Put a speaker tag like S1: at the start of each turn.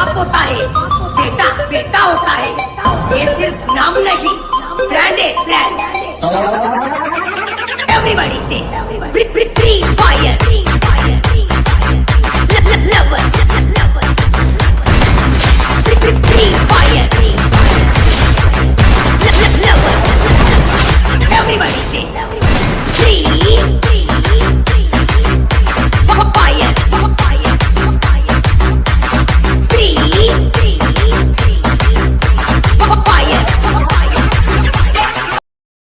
S1: बाप होता है बेटा बेटा होता है। ये सिर्फ़ नाम नहीं ब्रांड है ब्रांड एवरीबॉडी से। प्री, प्री, प्री,